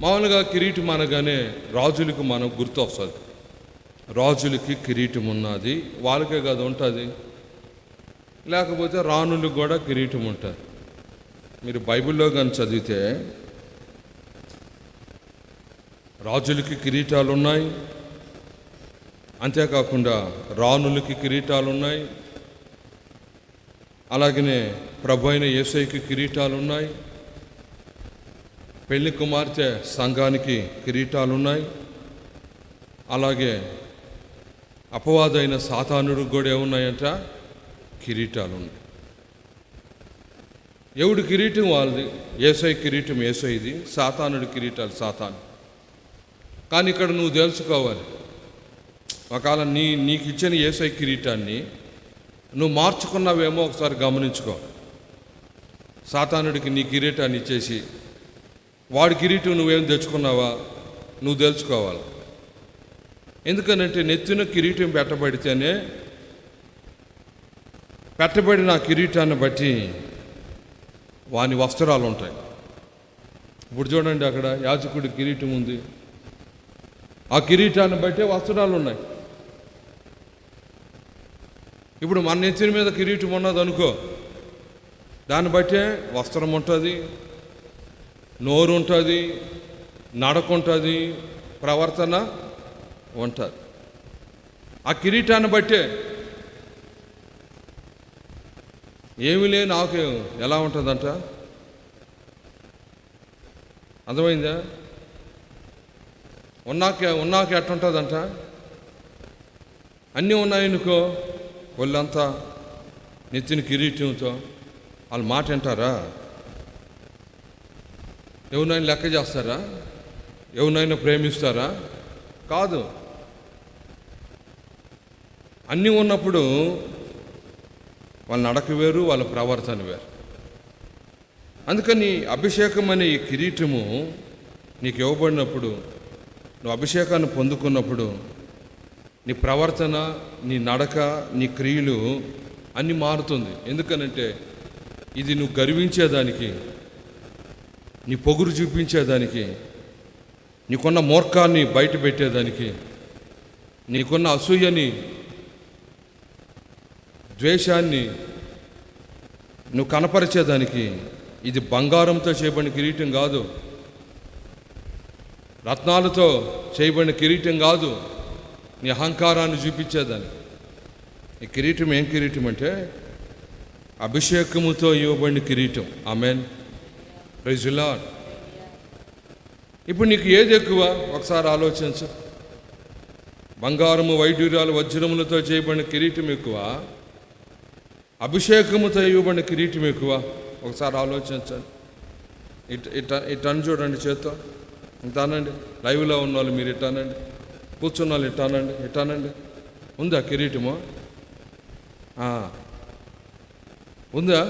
మామూలుగా కిరీటం అనగానే రాజులకు మనం గుర్తు వస్తుంది. రాజులకి కిరీటం ఉన్నది వాళ్ళకే కాదు ఉంటుంది. లేకపోతే రాణులకు కూడా కిరీటం ఉంటుంది. మీరు బైబిల్లో కానీ చదివితే రాజులకి కిరీటాలు ఉన్నాయి. అంతేకాకుండా రాణులకి కిరీటాలు ఉన్నాయి. అలాగనే ప్రభు అయిన ఏసైకి కిరీటాలు ఉన్నాయి. పెళ్ళి కుమార్తె సంఘానికి కిరీటాలు ఉన్నాయి అలాగే అపవాదైన సాతానుడికి కూడా ఏమున్నాయంట కిరీటాలు ఉన్నాయి ఎవడు కిరీటం వాళ్ళది? ఏసై కిరీటం ఏసైది? సాతానుడి కిరీటాలు సాతాను. కానీ ఇక్కడ నువ్వు తెలుసుకోవాలి. ఒకవేళ నీ నీకు ఇచ్చిన ఏసై కిరీటాన్ని నువ్వు మార్చుకున్నావేమో ఒకసారి గమనించుకో. సాతానుడికి నీ కిరీటాన్ని ఇచ్చేసి వాడి కిరీటం నువ్వేం తెచ్చుకున్నావా? నువ్వు తెలుసుకోవాలి. ఎందుకనంటే నెత్తిన కిరీటం పెట్టబడితేనే పెట్టబడిన ఆ కిరీటాన్ని బట్టి వాని వస్త్రాలు ఉంటాయి ఇప్పుడు చూడండి అక్కడ యాజకుడి కిరీటం ఉంది. ఆ కిరీటాన్ని బట్టే వస్త్రాలు ఉన్నాయి ఇప్పుడు మన నెత్తిన మీద కిరీటం ఉన్నది అనుకో దాన్ని బట్టే వస్త్రం ఉంటుంది నోరు ఉంటుంది నడక ఉంటుంది ప్రవర్తన ఉంటుంది. ఆ కిరీటాన్ని బట్టే ఏమి లేని నాకు ఎలా ఉంటుందంట? అర్థమైందా? ఉన్నాక ఉన్నాక ఎట్టుంటుందంట అన్నీ ఉన్నాయనుకో ఒళ్ళంతా నెత్తిన కిరీటంతో వాళ్ళు మాట వింటారా? ఎవరినైనా లెక్క చేస్తారా? ఎవరినైనా ప్రేమిస్తారా? కాదు. అన్నీ ఉన్నప్పుడు వాళ్ళ నడక వేరు వాళ్ళ ప్రవర్తన వేరు. అందుకని అభిషేకం అనే ఈ కిరీటము నీకు ఇవ్వబడినప్పుడు నువ్వు అభిషేకాన్ని పొందుకున్నప్పుడు నీ ప్రవర్తన నీ నడక నీ క్రియలు అన్నీ మారుతుంది. ఎందుకనంటే ఇది నువ్వు గర్వించేదానికి నీ పొగురు చూపించేదానికి నీకున్న మూర్ఖాన్ని బయట పెట్టేదానికి నీకున్న అసూయని ద్వేషాన్ని నువ్వు కనపరిచేదానికి ఇది బంగారంతో చేయబడిన కిరీటం కాదు. రత్నాలతో చేయబడిన కిరీటం కాదు. నీ అహంకారాన్ని చూపించేదాన్ని ఈ కిరీటం ఏం కిరీటం అంటే అభిషేకముతో ఇవ్వబడిన కిరీటం. ఆమెన్. ప్రైజులా ఇప్పుడు నీకు ఏది ఎక్కువ? ఒకసారి ఆలోచించు. బంగారము వైడ్యూర్యాలు వజ్రములతో చేయబడిన కిరీటం ఎక్కువ? అభిషేకముతో ఇవ్వబడిన కిరీటం ఎక్కువ? ఒకసారి ఆలోచించండి ఇట్ ఇట్ ఇటని చూడండి చేత్తో. ఇటానండి లైవ్లో ఉన్న వాళ్ళు మీరు ఇటానండి కూర్చున్న వాళ్ళు ఇటానండి ఇటానండి ఉందా కిరీటము? ఉందా?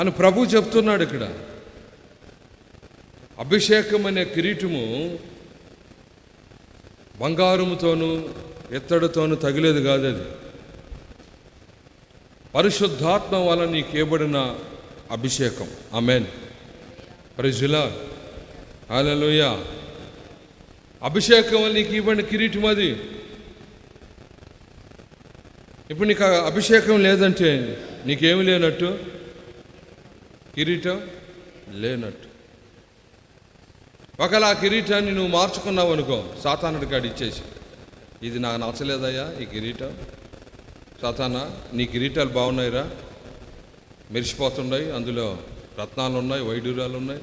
అని ప్రభు చెప్తున్నాడు ఇక్కడ. అభిషేకం అనే కిరీటము బంగారముతోనూ ఎత్తడితోనూ తగిలేదు కాదు అది పరిశుద్ధాత్మ వల్ల నీకు ఇవ్వబడిన అభిషేకం. అమెన్ ప్రజులా హల్లెలూయ. అభిషేకం వల్ల నీకు ఇవ్వబడిన కిరీటం అది. ఇప్పుడు నీకు అభిషేకం లేదంటే నీకేమి లేనట్టు? కిరీటం లేనట్టు. ఒకవేళ ఆ కిరీటాన్ని నువ్వు మార్చుకున్నావు అనుకో సాతానుడి కాడి ఇచ్చేసి. ఇది నాకు నచ్చలేదయ్యా ఈ కిరీటం. సాతానా నీ కిరీటాలు బాగున్నాయిరా. మెరిసిపోతున్నాయి అందులో రత్నాలు ఉన్నాయి వైడూరాలు ఉన్నాయి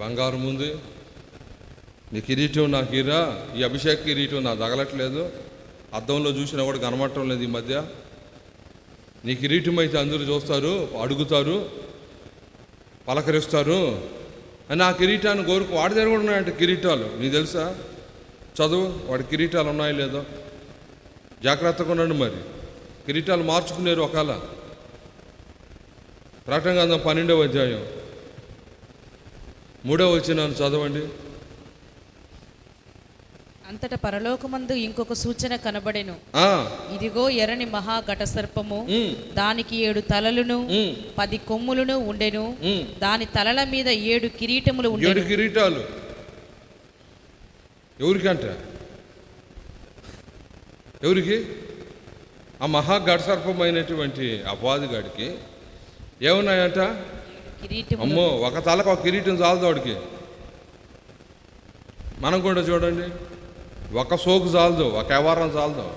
బంగారం ఉంది. నీ కిరీటం నాకు ఇరా. ఈ అభిషేక్ కిరీటం నాకు తగలట్లేదు. అద్దంలో చూసినా కూడా కనబడటం లేదు ఈ మధ్య. నీ కిరీటం అయితే అందరూ చూస్తారు అడుగుతారు పలకరిస్తారు. అని ఆ కిరీటాన్ని కోరుకు వాడి దగ్గర కూడా ఉన్నాయంట కిరీటాలు. నీకు తెలుసా? చదువు వాడి కిరీటాలు ఉన్నాయో లేదో? జాగ్రత్తగా ఉండండి మరి. కిరీటాలు మార్చుకునేరు ఒకవేళ. ప్రకటన గంధం పన్నెండవ అధ్యాయం. మూడవ వచ్చినాను చదవండి. అంతట పరలోకమందు ఇంకొక సూచన కనబడెను. ఇదిగో ఎర్రని మహా ఘట సర్పము దానికి ఏడు తలలును పది కొమ్ములను ఉండెను. దాని తలల మీద ఏడు కిరీటములు ఏడు కిరీటాలు. ఎవరికంట ఎవరికి? ఆ మహా గడసర్పమైనటువంటి అపాధిగాడికి ఏమున్నాయంట? కిరీటములు. అమ్మో ఒక తలకు ఒక కిరీటం చాలదు వాడికి మనం కూడా చూడండి. ఒక సోకు చాలదు ఒక వ్యవహారం చాలదు.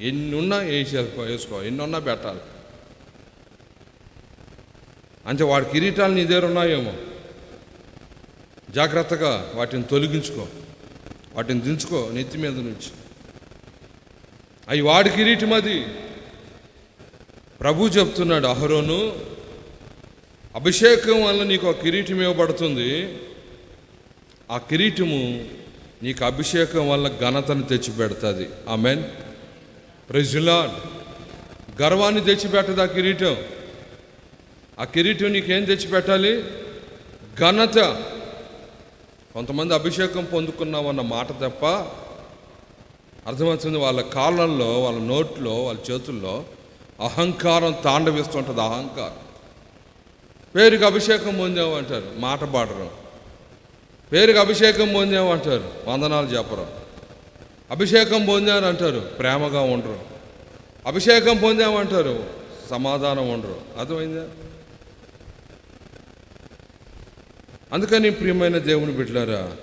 ఎన్ని ఉన్నా వేసేసుకో వేసుకో ఎన్ని ఉన్నా పెట్టాలి. అంటే వాడి కిరీటాలు నీ దగ్గర ఉన్నాయేమో. జాగ్రత్తగా వాటిని తొలగించుకో వాటిని దించుకో నెత్తి మీద నుంచి. అవి వాడి కిరీటం అది. ప్రభు చెప్తున్నాడు అహరోను అభిషేకం వల్ల నీకు ఆ కిరీటం ఇవ్వబడుతుంది. ఆ కిరీటము నీకు అభిషేకం వల్ల ఘనతను తెచ్చిపెడుతుంది. మెన్ ప్రెజులాడ్ గర్వాన్ని తెచ్చిపెట్టదు ఆ కిరీటం. ఆ కిరీటం నీకేం తెచ్చిపెట్టాలి? ఘనత. కొంతమంది అభిషేకం పొందుకున్నామన్న మాట తప్ప అర్థమవుతుంది వాళ్ళ కాళ్ళల్లో వాళ్ళ నోట్లో వాళ్ళ చేతుల్లో అహంకారం తాండవిస్తుంటుంది అహంకారం. పేరుకి అభిషేకం పొందామంటారు మాట పాడరు. పేరుకి అభిషేకం పొందాము అంటారు. వందనాలు చెప్పరు. అభిషేకం పొందాను అంటారు. ప్రేమగా ఉండరు. అభిషేకం పొందామంటారు సమాధానం ఉండరు. అర్థమైందా? అందుకని ప్రియమైన దేవుని బిడ్డలారా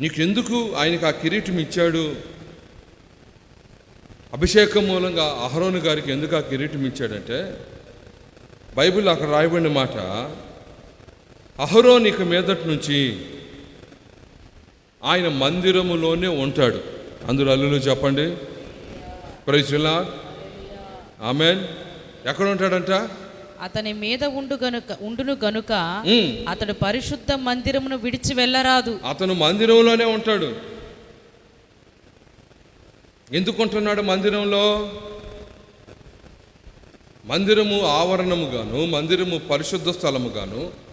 నీకెందుకు ఆయనకు ఆ కిరీటం ఇచ్చాడు? అభిషేకం మూలంగా అహరోను గారికి ఎందుకు ఆ కిరీటం ఇచ్చాడంటే బైబిల్ అక్కడ రాయబడిన మాట అహరోన్ ఇక మీదటి నుంచి ఆయన మందిరములోనే ఉంటాడు. అందులో అల్లులు చెప్పండి. ప్రైజులా ఆమెన్ ఎక్కడ ఉంటాడంట? అతని మీద ఉండు గనుక ఉండును గనుక అతడు పరిశుద్ధ మందిరమును విడిచి వెళ్ళరాదు. అతను మందిరంలోనే ఉంటాడు. ఎందుకు ఉంటున్నాడు మందిరంలో? మందిరము ఆవరణముగాను మందిరము పరిశుద్ధ స్థలముగాను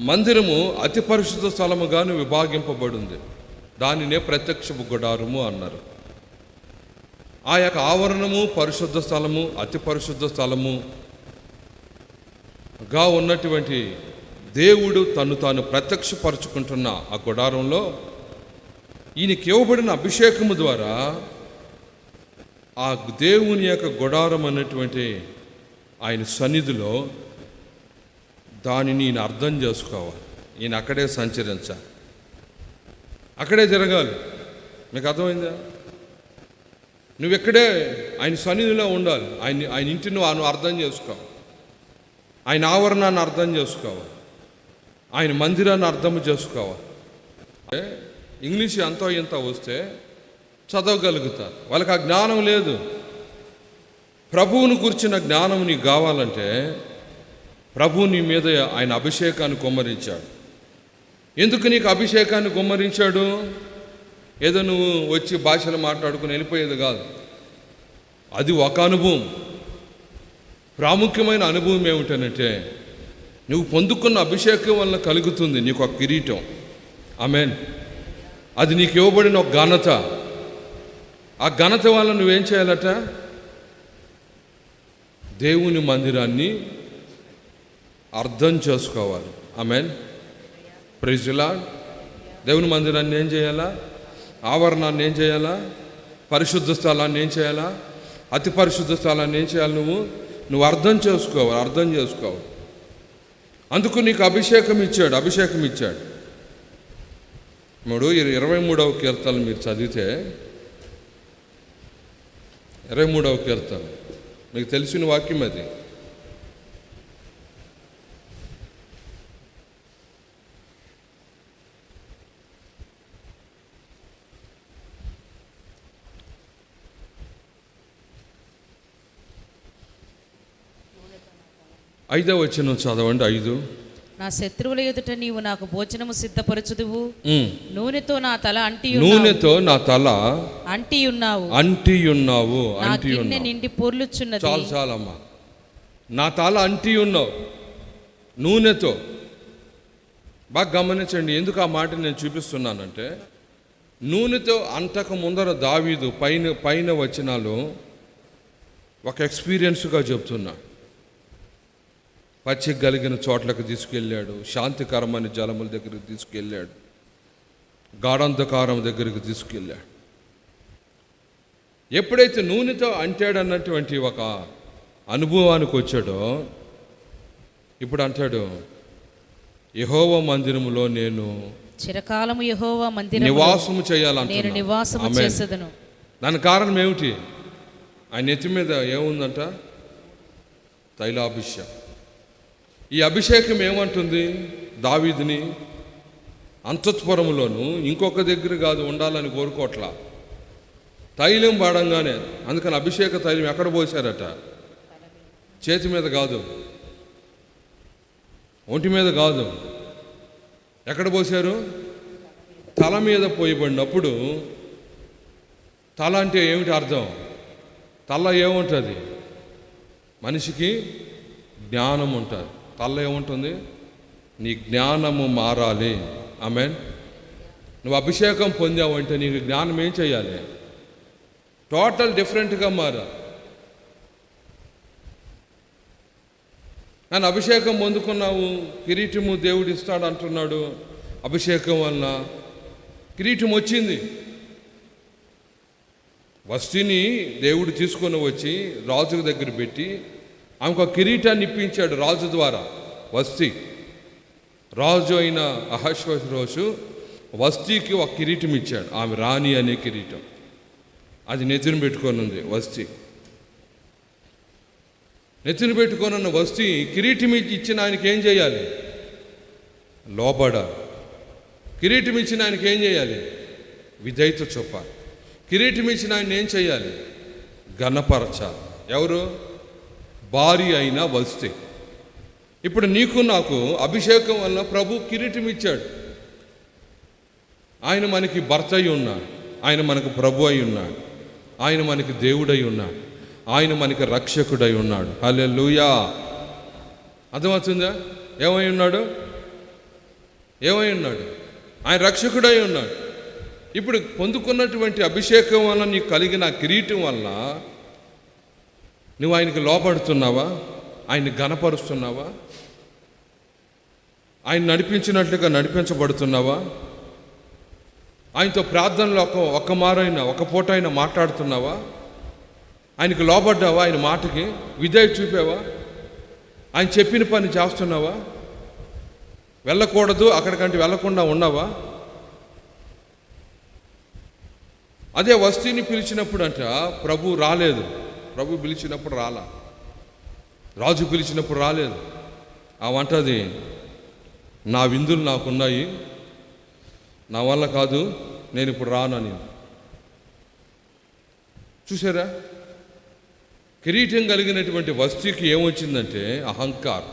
మందిరము అతి పరిశుద్ధ స్థలముగాను విభాగింపబడింది. దానినే ప్రత్యక్షపు గుడారము అన్నారు. ఆ యొక్క ఆవరణము పరిశుద్ధ స్థలము అతి పరిశుద్ధ స్థలము గా ఉన్నటువంటి దేవుడు తను తాను ప్రత్యక్షపరుచుకుంటున్న ఆ గుడారంలో ఈయనకి ఇవ్వబడిన అభిషేకము ద్వారా ఆ దేవుని యొక్క గుడారం అన్నటువంటి ఆయన సన్నిధిలో దానిని ఈయన అర్థం చేసుకోవాలి. ఈయన అక్కడే సంచరించాలి అక్కడే జరగాలి. మీకు అర్థమైందా? నువ్వు ఎక్కడే ఆయన సన్నిధిలో ఉండాలి. ఆయన ఆయన ఇంటిని నువ్వు అర్థం చేసుకోవాలి. ఆయన ఆవరణాన్ని అర్థం చేసుకోవాలి. ఆయన మందిరాన్ని అర్థం చేసుకోవాలి. ఇంగ్లీష్ ఎంతో ఇంత వస్తే చదవగలుగుతారు. వాళ్ళకి ఆ జ్ఞానం లేదు. ప్రభువును గురించిన జ్ఞానం నీకు కావాలంటే ప్రభు నీ మీద ఆయన అభిషేకాన్ని కుమ్మరించాడు. ఎందుకు నీకు అభిషేకాన్ని కుమ్మరించాడు? ఏదో నువ్వు వచ్చి భాషలు మాట్లాడుకుని వెళ్ళిపోయేది కాదు. అది ఒక అనుభవం. ప్రాముఖ్యమైన అనుభవం ఏమిటనంటే నువ్వు పొందుకున్న అభిషేకం వల్ల కలుగుతుంది నీకు ఒక కిరీటం. ఆమెన్. అది నీకు ఇవ్వబడిన ఒక ఘనత. ఆ ఘనత వల్ల నువ్వేం చేయాలట? దేవుని మందిరాన్ని అర్థం చేసుకోవాలి. ఆమెన్ ప్రైజులా దేవుని మందిరాన్ని ఏం చేయాలా? ఆవరణాన్ని ఏం చేయాలా? పరిశుద్ధ స్థలాన్ని ఏం చేయాలా? అతి పరిశుద్ధ స్థలాన్ని ఏం చేయాలి నువ్వు? నువ్వు అర్థం చేసుకోవాలి అర్థం చేసుకోవాలి. అందుకు నీకు అభిషేకం ఇచ్చాడు అభిషేకం ఇచ్చాడు. మూడు ఇరవై మూడవ కీర్తన మీరు చదివితే ఇరవై మూడవ కీర్తన మీకు తెలిసిన వాక్యం అది. ఐదో వచ్చిన చదవండి ఐదు. నా శత్రువుల ఎదుట నీవు నాకు భోజనము సిద్ధపరచుదువు. నూనెతో నా తల అంటి నూనెతో నా తల అంటి ఉన్నావు అంటి ఉన్నావు అంటి నిండి పొర్లుచున్నది. చాలు చాలమ్మా. నా తల అంటి ఉన్నావు నూనెతో. బాగా గమనించండి ఎందుకు ఆ మాట నేను చూపిస్తున్నానంటే నూనెతో అంతకు ముందర దావీదు పైన పైన వచనాలు ఒక ఎక్స్పీరియన్స్గా చెప్తున్నా. పచ్చిక కలిగిన చోట్లకు తీసుకెళ్ళాడు. శాంతికరమైన జలముల దగ్గరికి తీసుకెళ్ళాడు. గాఢంధకారం దగ్గరికి తీసుకెళ్ళాడు. ఎప్పుడైతే నూనెతో అంటాడన్నటువంటి ఒక అనుభవానికి వచ్చాడో ఇప్పుడు అంటాడు యహోవ మందిరములో నేను చిరకాలము యెహోవా మందిరం నివాసము నేను నివాసము ఆమేన్. చేసేదను. దాని కారణం ఏమిటి? ఆయన నెత్తి మీద ఏముందంట? తైలాభిషేకం. ఈ అభిషేకం ఏమంటుంది? దావీదిని అంతఃపురములోను ఇంకొక దగ్గర కాదు ఉండాలని కోరుకోట్లా. తైలం వాడంగానే అందుకని అభిషేక తైలం ఎక్కడ పోసారట? చేతి మీద కాదు. ఒంటి మీద కాదు. ఎక్కడ పోసారు? తల మీద పోయబడినప్పుడు తల అంటే ఏమిటి అర్థం? తల ఏముంటుంది? మనిషికి జ్ఞానం ఉంటుంది తల ఏముంటుంది? నీ జ్ఞానము మారాలి. ఆమెన్. నువ్వు అభిషేకం పొందావంటే నీకు జ్ఞానం ఏం చేయాలి? టోటల్ డిఫరెంట్గా మారాలి నన్ను అభిషేకం పొందుకున్నావు కిరీటము దేవుడు ఇస్తాడు అంటున్నాడు. అభిషేకం వలన కిరీటం వచ్చింది. వస్తిని దేవుడు తీసుకొని వచ్చి రాజు దగ్గర పెట్టి ఆమెకు ఒక కిరీటాన్ని ఇప్పించాడు రాజు ద్వారా. వస్తి. రాజు అయిన అహశ్వరోజు వస్తీకి ఒక కిరీటం ఇచ్చాడు. ఆమె రాణి అనే కిరీటం. అది నెత్తిన పెట్టుకొని ఉంది వస్తీ. నెత్తిన పెట్టుకొని ఉన్న వస్తీ కిరీటం ఇచ్చిన ఆయనకి ఏం చేయాలి? లోపడాలి కిరీటం ఇచ్చిన ఆయనకి ఏం చేయాలి? విధేయత చూపాలి. కిరీటం ఇచ్చిన ఆయన ఏం చేయాలి? ఘనపరచాలి. ఎవరు? భార్య అయిన వస్తే. ఇప్పుడు నీకు నాకు అభిషేకం వల్ల ప్రభు కిరీటం ఇచ్చాడు ఆయన మనకి భర్త అయి ఉన్నాడు. ఆయన మనకు ప్రభు అయి ఉన్నాడు. ఆయన మనకి దేవుడై ఉన్నాడు. ఆయన మనకి రక్షకుడై ఉన్నాడు. హలే లూయా అర్థమవుతుందా? ఏమై ఉన్నాడు? ఏమై ఉన్నాడు? ఆయన రక్షకుడై ఉన్నాడు. ఇప్పుడు పొందుకున్నటువంటి అభిషేకం వల్ల నీకు కలిగిన కిరీటం వల్ల నువ్వు ఆయనకి లోపడుతున్నావా ఆయన్ని గనపరుస్తున్నావా ఆయన నడిపించినట్లుగా నడిపించబడుతున్నావా? ఆయనతో ప్రార్థనలో ఒక ఒక్క మారైనా ఒక పూట అయినా మాట్లాడుతున్నావా? ఆయనకి లోబడ్డావా? ఆయన మాటకి విధేయ చూపావా? ఆయన చెప్పిన పని చేస్తున్నావా? వెళ్ళకూడదు అక్కడికంటే వెళ్ళకుండా ఉన్నావా? అదే వస్తీని పిలిచినప్పుడు అంట ప్రభు రాలేదు. ప్రభు పిలిచినప్పుడు రాలా. రాజు పిలిచినప్పుడు రాలేదు. ఆ వంటది నా విందులు నాకున్నాయి. నా వల్ల కాదు నేను ఇప్పుడు రానని చూసారా? కిరీటం కలిగినటువంటి వస్తువుకి ఏమొచ్చిందంటే అహంకారం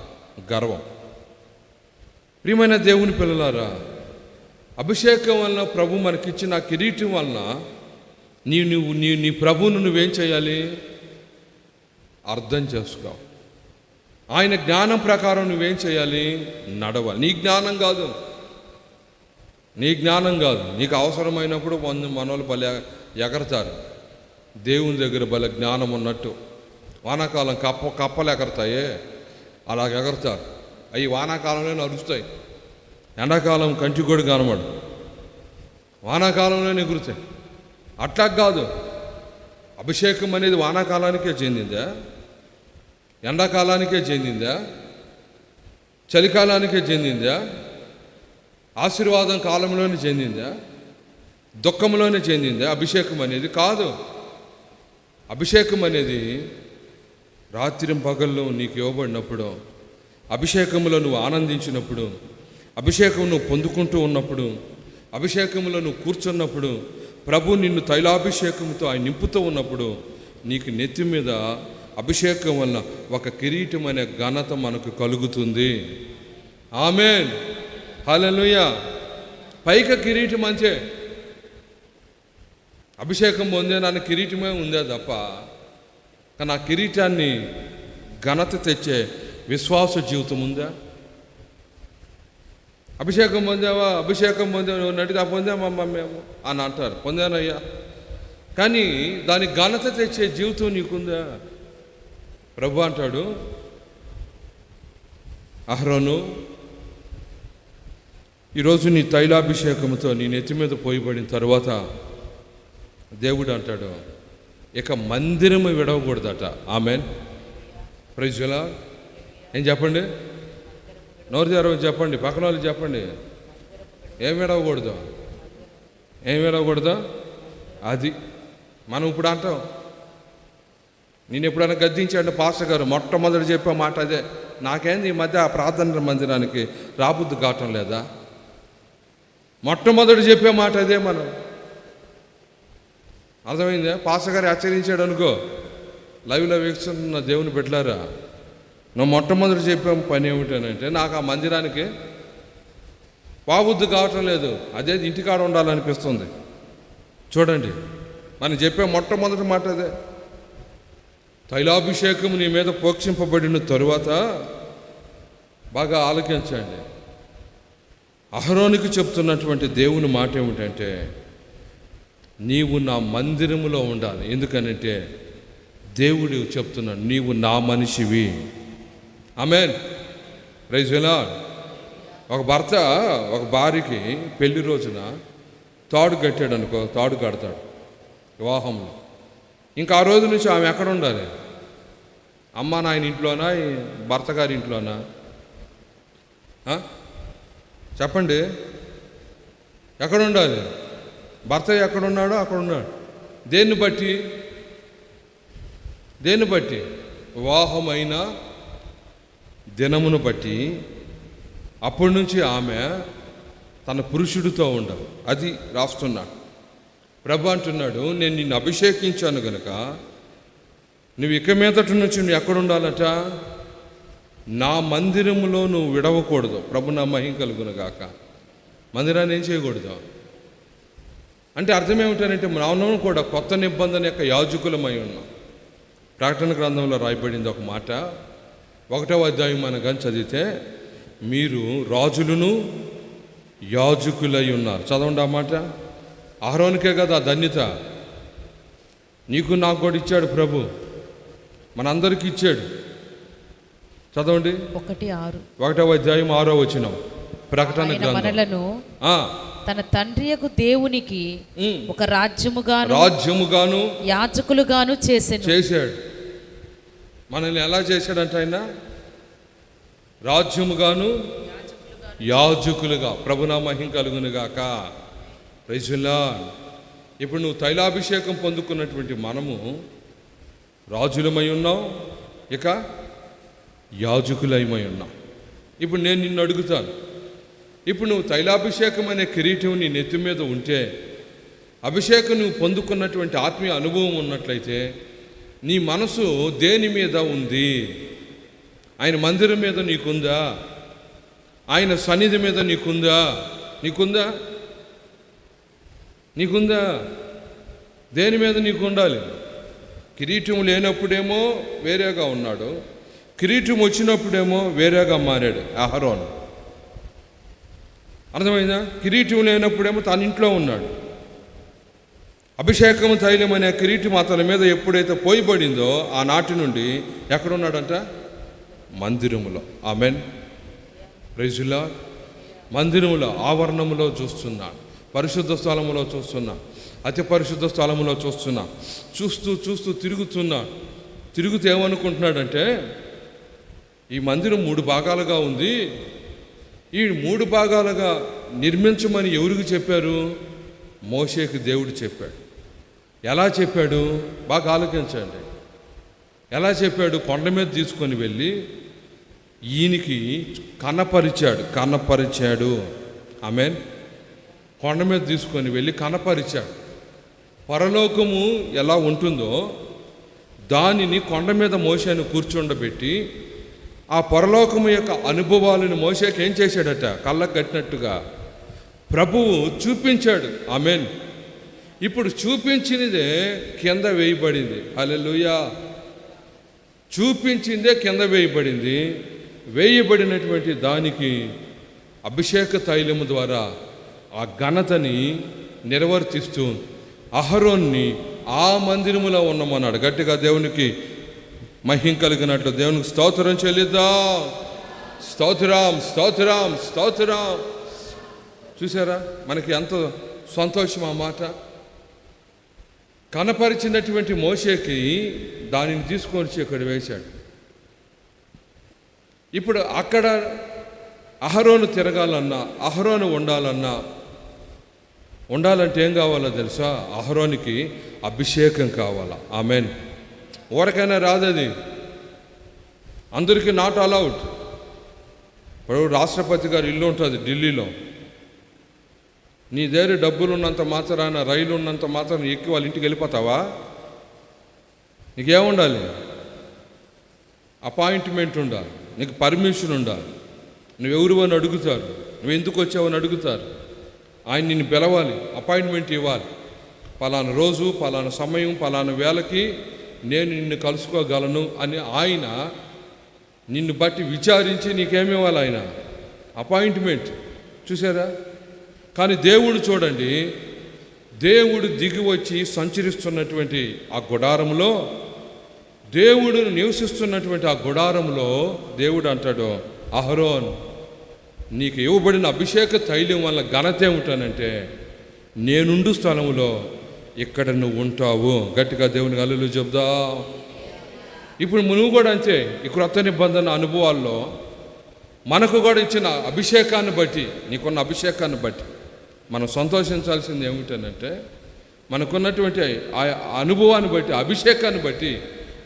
గర్వం. ప్రియమైన దేవుని పిల్లలారా అభిషేకం వలన ప్రభు మనకిచ్చిన కిరీటం వలన నీ నువ్వు నీ నీ ప్రభువును నువ్వేం చేయాలి? అర్థం చేసుకో. ఆయన జ్ఞానం ప్రకారం నువ్వేం చేయాలి? నడవాలి. నీ జ్ఞానం కాదు. నీ జ్ఞానం కాదు. నీకు అవసరమైనప్పుడు వంద మనోళ్ళు భలే ఎగరతారు. దేవుని దగ్గర భలే జ్ఞానం ఉన్నట్టు. వానాకాలం కప్ప కప్పలు ఎగరతాయే. అలా ఎగరతారు. అవి వానాకాలంలోనే అరుస్తాయి ఎండాకాలం కంటి కూడా కనబడు. వానాకాలంలోనే ఎగురుతాయి. అట్లా కాదు. అభిషేకం అనేది వానాకాలానికే చెందిందా? ఎండాకాలానికే చెందిందా? చలికాలానికే చెందిందా? ఆశీర్వాదం కాలంలోనే చెందిందా? దుఃఖంలోనే చెందిందా? అభిషేకం అనేది కాదు. అభిషేకం అనేది రాత్రి పగల్లో నీకు ఇవ్వబడినప్పుడు అభిషేకంలో నువ్వు ఆనందించినప్పుడు అభిషేకం నువ్వు పొందుకుంటూ ఉన్నప్పుడు అభిషేకంలో నువ్వు కూర్చున్నప్పుడు ప్రభు నిన్ను తైలాభిషేకంతో ఆయన నింపుతూ ఉన్నప్పుడు నీకు నెత్తి మీద అభిషేకం వల్ల ఒక కిరీటం అనే ఘనత మనకు కలుగుతుంది. ఆమెన్. హలలుయ పైక కిరీటం అంతే అభిషేకం పొందే నాన్న కిరీటమే ఉందే తప్ప కానీ ఆ కిరీటాన్ని ఘనత తెచ్చే విశ్వాస జీవితం ఉందా? అభిషేకం పొందావా? అభిషేకం పొందావు? నువ్వు పొందామమ్మా మేము అని అంటారు. పొందానయ్యా. కానీ దాని ఘనత తెచ్చే జీవితం నీకుందా? ప్రభు అంటాడు అహరోను ఈరోజు నీ తైలాభిషేకంతో నీ నెత్తి మీద పోయిబడిన తర్వాత దేవుడు అంటాడు ఇక మందిరము విడవకూడదట. ఆమెన్. ప్రజలా ఏం చెప్పండి? నోరు తెరవని చెప్పండి. పక్కన వాళ్ళు చెప్పండి. ఏం విడవకూడదు? ఏం విడవకూడదు? అది. మనం ఇప్పుడు అంటాం నేను ఎప్పుడైనా గద్దించాడు పాస్టర్ గారు మొట్టమొదటి చెప్పే మాట అదే. నాకేంది ఈ మధ్య ఆ ప్రార్థన మందిరానికి రాబుద్దు కావటం లేదా? మొట్టమొదటి చెప్పే మాట అదే మనం. అర్థమైందా? పాస్టర్ గారు హెచ్చరించాడు అనుకో. లైవ్లో వీక్షిస్తున్న దేవుని పెట్టారా నువ్వు మొట్టమొదటి చెప్పే పని ఏమిటనంటే నాకు ఆ మందిరానికి బాబుద్దు కావటం లేదు. అదే ఇంటికాడ ఉండాలనిపిస్తుంది. చూడండి. మనం చెప్పే మొట్టమొదటి మాట అదే. తైలాభిషేకం నీ మీద పోక్షింపబడిన తరువాత బాగా ఆలోచించండి అహరోనికి చెప్తున్నటువంటి దేవుని మాట ఏమిటంటే నీవు నా మందిరములో ఉండాలి. ఎందుకనంటే దేవుడు చెప్తున్నాడు నీవు నా మనిషివి. ఆమెన్. రైజ్ ఒక భర్త ఒక భార్యకి పెళ్ళి రోజున తాడు కట్టాడు అనుకో తాడు కడతాడు. వివాహంలో. ఇంకా ఆ రోజు నుంచి ఆమె ఎక్కడ ఉండాలి? అమ్మ నాయన ఇంట్లోనా? ఈ భర్త గారి ఇంట్లోనా? చెప్పండి. ఎక్కడ ఉండాలి? భర్త ఎక్కడ ఉన్నాడో అక్కడ ఉన్నాడు. దేన్ని బట్టి? దేన్ని బట్టి? వివాహమైన దినమును బట్టి. అప్పటి నుంచి ఆమె తన పురుషుడితో ఉండవు అది రాస్తున్నాడు. ప్రభు అంటున్నాడు నేను నిన్ను అభిషేకించాను గనుక నువ్వు ఇక మీదటి నుంచి నువ్వు ఎక్కడుండాలట నా మందిరములో నువ్వు విడవకూడదు. ప్రభు నా మహిం కలుగును గాక. మందిరాన్ని ఏం చేయకూడదు? అంటే అర్థం ఏమిటంటే మనం కూడా కొత్త నిబంధన యొక్క యాజకులమై ఉన్నాం. ప్రకటన గ్రంథంలో రాయబడింది ఒక మాట. ఒకటవ అధ్యాయం మనం కానీ చదివితే మీరు రాజులను యాజకులై ఉన్నారు. చదవండి ఆ మాట. ఆహ్రోనికే కదా ధన్యత. నీకు నాకు కూడా ఇచ్చాడు ప్రభు. మనందరికీ ఇచ్చాడు. చదవండి. ఒకటి ఆరు. ఒకటవ అధ్యాయం ఆరో వచనం. ప్రకటన మనలను తన తండ్రియకు దేవునికి ఒక రాజ్యముగాను రాజ్యముగాను యాజకులుగాను చేసెను. చేశాడు. మనల్ని ఎలా చేశాడంట ఆయన? రాజ్యముగాను యాజకులుగా ప్రభునా మహిం కలుగునుగాక. రైజులా ఇప్పుడు నువ్వు తైలాభిషేకం పొందుకున్నటువంటి మనము రాజులమై ఉన్నాం ఇక యాజకులమై ఉన్నాం ఇప్పుడు నేను నిన్ను అడుగుతాను. ఇప్పుడు నువ్వు తైలాభిషేకం అనే కిరీటం నీ నెత్తి మీద ఉంటే అభిషేకం నువ్వు పొందుకున్నటువంటి ఆత్మీయ అనుభవం ఉన్నట్లయితే నీ మనసు దేని మీద ఉంది? ఆయన మందిరం మీద నీకుందా? ఆయన సన్నిధి మీద నీకుందా? నీకుందా? నీకుందా? దేని మీద నీకు ఉండాలి కిరీటం లేనప్పుడేమో వేరేగా ఉన్నాడు. కిరీటం వచ్చినప్పుడేమో వేరేగా మారాడు అహరోన్. అర్థమైందా? కిరీటం లేనప్పుడేమో తన ఇంట్లో ఉన్నాడు. అభిషేకం తైలం అనే కిరీటం అతని మీద ఎప్పుడైతే పోయిబడిందో ఆనాటి నుండి ఎక్కడున్నాడంట? మందిరములో. ఆమెన్. ప్రైజులా మందిరములో ఆవరణములో చూస్తున్నాడు. పరిశుద్ధ స్థలములో చూస్తున్నా. అతి పరిశుద్ధ స్థలములో చూస్తున్నా. చూస్తూ చూస్తూ తిరుగుతున్నా. తిరుగుతూ ఏమనుకుంటున్నాడంటే ఈ మందిరం మూడు భాగాలుగా ఉంది. ఈ మూడు భాగాలుగా నిర్మించమని ఎవరికి చెప్పారు? మోషేకి దేవుడు చెప్పాడు. ఎలా చెప్పాడు? బాగా ఆలోచించండి. ఎలా చెప్పాడు? కొండ మీద తీసుకొని వెళ్ళి ఈయనకి కనపరిచాడు. కనపరిచాడు. ఆమెన్. కొండ మీద తీసుకొని వెళ్ళి కనపరిచాడు. పరలోకము ఎలా ఉంటుందో దానిని కొండ మీద మోసేను కూర్చుండబెట్టి ఆ పరలోకము యొక్క అనుభవాలను మోసేకి ఏం చేశాడట? కళ్ళకు కట్టినట్టుగా ప్రభువు చూపించాడు. ఆమెన్. ఇప్పుడు చూపించినదే కింద వేయబడింది. అలెలుయా చూపించిందే కింద వేయబడింది. వేయబడినటువంటి దానికి అభిషేక తైలము ద్వారా ఆ ఘనతని నిర్వర్తిస్తూ అహరోన్ని ఆ మందిరములో ఉన్నామన్నాడు. గట్టిగా దేవునికి మహిం కలిగినట్లు దేవునికి స్తోత్రం చెల్లిద్దాం. స్తోత్రం స్తోత్రం స్తోత్రం. చూసారా మనకి ఎంత సంతోషం ఆ మాట. కనపరిచినటువంటి మోసేకి దానిని తీసుకొని వచ్చి ఇక్కడ వేశాడు. ఇప్పుడు అక్కడ అహరోను తిరగాలన్నా అహరోను ఉండాలన్నా ఉండాలంటే ఏం కావాలో తెలుసా? అహరోనికి అభిషేకం కావాలా. ఆమెన్. రాదు రాదది? అందరికీ నాట్ అలౌడ్ ఇప్పుడు రాష్ట్రపతి గారు ఇల్లు ఉంటుంది ఢిల్లీలో. నీ దగ్గర డబ్బులు ఉన్నంత మాత్రాన రైలు ఉన్నంత మాత్రం ఎక్కి వాళ్ళ ఇంటికి వెళ్ళిపోతావా? నీకేముండాలి? అపాయింట్మెంట్ ఉండాలి. నీకు పర్మిషన్ ఉండాలి. నువ్వెవరు అని అడుగుతారు. నువ్వు ఎందుకు వచ్చావని అడుగుతారు. ఆయన నిన్ను పిలవాలి అపాయింట్మెంట్ ఇవ్వాలి. పలానా రోజు పలానా సమయం పలానా వేళకి నేను నిన్ను కలుసుకోగలను అని ఆయన నిన్ను బట్టి విచారించి నీకేమి ఇవ్వాలి ఆయన? అపాయింట్మెంట్. చూసారా కానీ దేవుడు చూడండి దేవుడు దిగి వచ్చి సంచరిస్తున్నటువంటి ఆ గుడారంలో దేవుడు నివసిస్తున్నటువంటి ఆ గుడారంలో దేవుడు అంటాడు అహరోన్ నీకు ఇవ్వబడిన అభిషేక తైలం వల్ల ఘనత ఏమిటానంటే నేనుండు స్థలంలో ఇక్కడ నువ్వు ఉంటావు. గట్టిగా దేవుని అల్లులు చెప్దా ఇప్పుడు నువ్వు కూడా అంతే ఈ క్రొత్త నిబంధన అనుభవాల్లో మనకు కూడా ఇచ్చిన అభిషేకాన్ని బట్టి నీకున్న అభిషేకాన్ని బట్టి మనం సంతోషించాల్సింది ఏమిటనంటే మనకున్నటువంటి ఆ అనుభవాన్ని బట్టి అభిషేకాన్ని బట్టి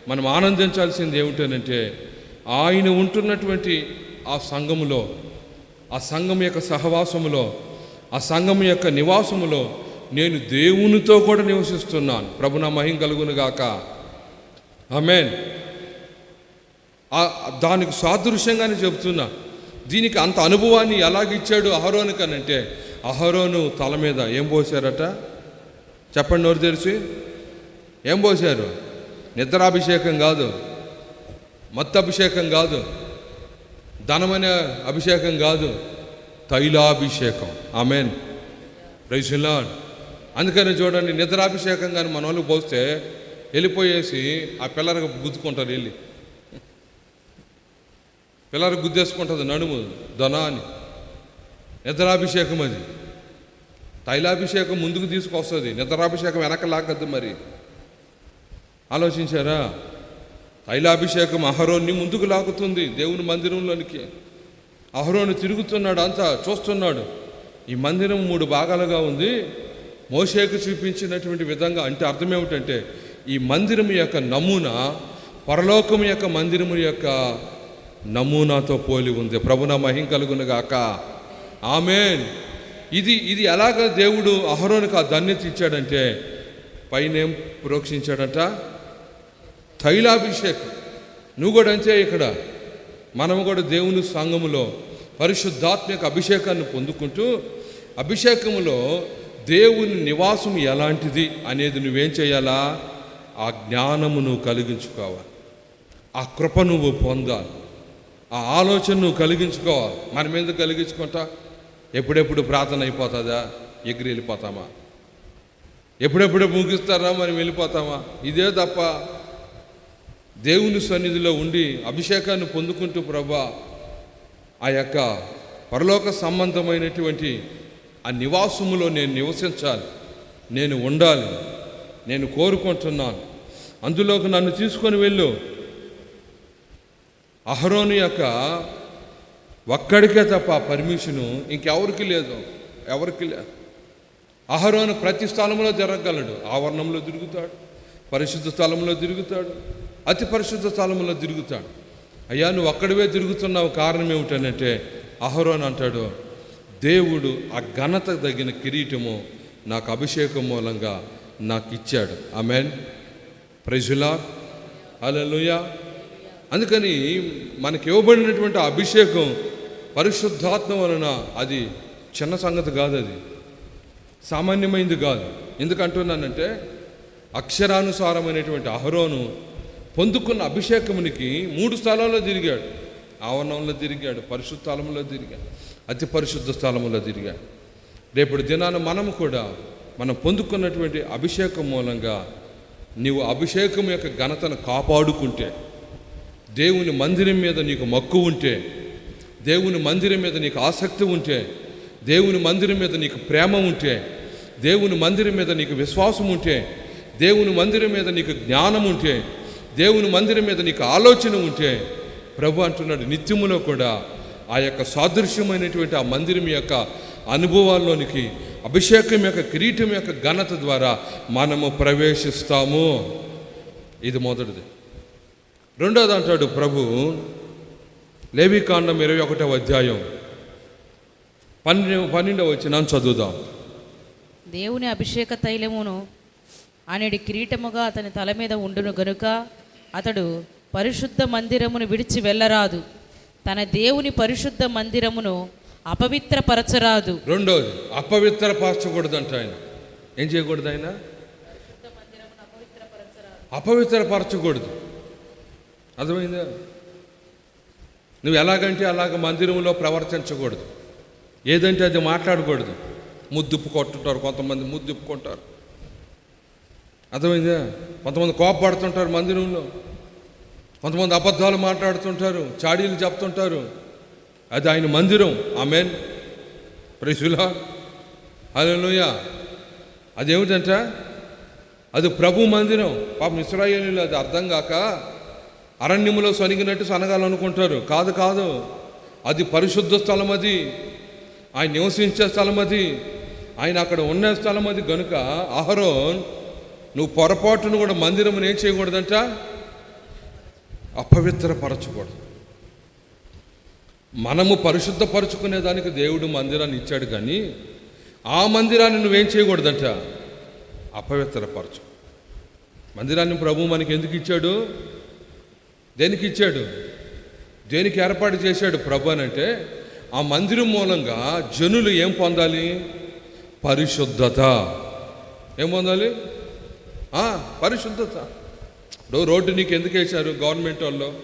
మనం ఆనందించాల్సింది ఏమిటనంటే ఆయన ఉంటున్నటువంటి ఆ సంఘములో ఆ సంఘం యొక్క సహవాసములో ఆ సంఘం యొక్క నివాసములో నేను దేవునితో కూడా నివసిస్తున్నాను. ప్రభు నా మహిం కలుగునుగాక ఆమెన్. దానికి సాదృశ్యంగానే చెబుతున్నా. దీనికి అంత అనుభవాన్ని ఎలాగిచ్చాడు అహరోనికి అని అంటే అహరోను తల మీద ఏం పోసారట చెప్పండి నోరు తెరిచి. ఏం పోసారు నిద్రాభిషేకం కాదు. మత్తు అభిషేకం కాదు. ధనమనే అభిషేకం కాదు తైలాభిషేకం. ఆమెన్. రైసులా అందుకని చూడండి నిద్రాభిషేకం కానీ మన వాళ్ళు పోస్తే వెళ్ళిపోయేసి ఆ పిల్లలకు గుద్దుకుంటారు వెళ్ళి. పిల్లలు గుద్దేసుకుంటుంది నడుము ధన అని. నిద్రాభిషేకం అది. తైలాభిషేకం ముందుకు తీసుకొస్తుంది. నిద్రాభిషేకం వెనక లాగద్దు మరి. ఆలోచించారా? తైలాభిషేకం అహరోన్ని ముందుకు లాగుతుంది దేవుని మందిరంలోనికి. అహరోను తిరుగుతున్నాడు అంతా చూస్తున్నాడు. ఈ మందిరం మూడు భాగాలుగా ఉంది. మోషేకు చూపించినటువంటి విధంగా అంటే అర్థం ఏమిటంటే ఈ మందిరం యొక్క నమూనా పరలోకం యొక్క మందిరము యొక్క నమూనాతో పోలి ఉంది. ప్రభున మహిం కలుగునుగాక ఆమెన్. ఇది ఇది ఎలాగ దేవుడు అహరోనికి ఆ ధన్యత ఇచ్చాడంటే పైనేం ప్రోక్షించాడట? తైలాభిషేకం. నువ్వు కూడా అంతే ఇక్కడ. మనము కూడా దేవుని సంఘములో పరిశుద్ధాత్మక అభిషేకాన్ని పొందుకుంటూ అభిషేకములో దేవుని నివాసం ఎలాంటిది అనేది నువ్వేం చేయాలా? ఆ జ్ఞానము నువ్వు కలిగించుకోవాలి. ఆ కృప నువ్వు పొందాలి. ఆ ఆలోచన నువ్వు కలిగించుకోవాలి. మనం ఎందుకు కలిగించుకుంటా? ఎప్పుడెప్పుడు ప్రార్థన అయిపోతుందా? ఎగిరి వెళ్ళిపోతామా? ఎప్పుడెప్పుడు ముగిస్తారా? మనం వెళ్ళిపోతామా? ఇదే తప్ప దేవుని సన్నిధిలో ఉండి అభిషేకాన్ని పొందుకుంటూ ప్రభా ఆ యొక్క పరలోక సంబంధమైనటువంటి ఆ నివాసములో నేను నివసించాలి నేను ఉండాలి నేను కోరుకుంటున్నాను. అందులోకి నన్ను తీసుకొని వెళ్ళు. అహరోను యొక్క ఒక్కడికే తప్ప పర్మిషను ఇంకెవరికి లేదు ఎవరికి లేదు అహరోను ప్రతి స్థలంలో జరగగలడు. ఆవరణంలో తిరుగుతాడు పరిశుద్ధ స్థలంలో తిరుగుతాడు అతి పరిశుద్ధ స్థలంలో తిరుగుతాడు. అయ్యా నువ్వు అక్కడవే తిరుగుతున్నావు. కారణం ఏమిటనంటే అహరోన్ అంటాడు దేవుడు ఆ ఘనత తగిన కిరీటము నాకు అభిషేకం మూలంగా నాకు ఇచ్చాడు ఆమెన్ ప్రజులా అలలుయా అందుకని మనకి ఇవ్వబడినటువంటి అభిషేకం పరిశుద్ధాత్మ వలన అది చిన్న సంగతి కాదు అది. సామాన్యమైంది కాదు. ఎందుకంటున్నానంటే అక్షరానుసారమైనటువంటి అహరోను పొందుకున్న అభిషేకమునికి మూడు స్థలాల్లో తిరిగాడు. ఆవరణంలో తిరిగాడు పరిశుద్ధ స్థలంలో తిరిగాడు అతి పరిశుద్ధ స్థలంలో తిరిగాడు. రేపటి దినాన మనము కూడా మనం పొందుకున్నటువంటి అభిషేకం మూలంగా నీవు అభిషేకం యొక్క ఘనతను కాపాడుకుంటే దేవుని మందిరం మీద నీకు మక్కు ఉంటే దేవుని మందిరం మీద నీకు ఆసక్తి ఉంటే దేవుని మందిరం మీద నీకు ప్రేమ ఉంటే దేవుని మందిరం మీద నీకు విశ్వాసం ఉంటే దేవుని మందిరం మీద నీకు జ్ఞానం ఉంటే దేవుని మందిరం మీద నీకు ఆలోచన ఉంటే ప్రభు అంటున్నాడు నిత్యములో కూడా ఆ యొక్క సాదృశ్యమైనటువంటి ఆ మందిరం యొక్క అనుభవాల్లోనికి అభిషేకం యొక్క కిరీటం యొక్క ఘనత ద్వారా మనము ప్రవేశిస్తాము. ఇది మొదటిది. రెండోది అంటాడు ప్రభు లేవికాండం ఇరవై ఒకటవ అధ్యాయం పన్నెండు పన్నెండవ వచ్చిన చదువుదాం. దేవుని అభిషేక తైలమును అనేది కిరీటముగా అతని తల మీద ఉండును గనుక అతడు పరిశుద్ధ మందిరమును విడిచి వెళ్ళరాదు. తన దేవుని పరిశుద్ధ మందిరమును అపవిత్రపరచరాదు. రెండోది అపవిత్రపరచకూడదు అంట ఆయన. ఏం చేయకూడదు ఆయన? అపవిత్రపరచకూడదు అర్థమైందా? నువ్వు ఎలాగంటే అలాగ మందిరంలో ప్రవర్తించకూడదు. ఏదంటే అది మాట్లాడకూడదు. ముద్దుప్పు కొట్టుంటారు కొంతమంది ముద్దుప్పుకుంటారు అర్థమైందా? కొంతమంది కోపపడుతుంటారు మందిరంలో కొంతమంది అబద్ధాలు మాట్లాడుతుంటారు చాడీలు చెప్తుంటారు. అది ఆయన మందిరం. ఆమెన్. ప్రశులా హలోయ అదేమిటంట? అది ప్రభు మందిరం. పాపం ఇస్రాయేలీలు అది అర్థం కాక అరణ్యములో సొనిగినట్టు సనగాలనుకుంటారు కాదు కాదు. అది పరిశుద్ధ స్థలం అది. ఆయన నివసించే స్థలం అది. ఆయన అక్కడ ఉన్న స్థలం అది. గనుక అహరోన్ నువ్వు పొరపాటును కూడా మందిరం ఏం చేయకూడదంట. అపవిత్రపరచకూడదు. మనము పరిశుద్ధపరచుకునే దానికి దేవుడు మందిరాన్ని ఇచ్చాడు కానీ ఆ మందిరాన్ని నువ్వేం చేయకూడదంట. అపవిత్రపరచు. మందిరాన్ని ప్రభు మనకి ఎందుకు ఇచ్చాడు? దేనికి ఇచ్చాడు? దేనికి ఏర్పాటు చేశాడు ప్రభు అని అంటే ఆ మందిరం మూలంగా జనులు ఏం పొందాలి? పరిశుద్ధత. ఏం పొందాలి? పరిశుద్ధత. ఇప్పుడు రోడ్డు నీకు ఎందుకు వేశారు? గవర్నమెంట్ వాళ్ళు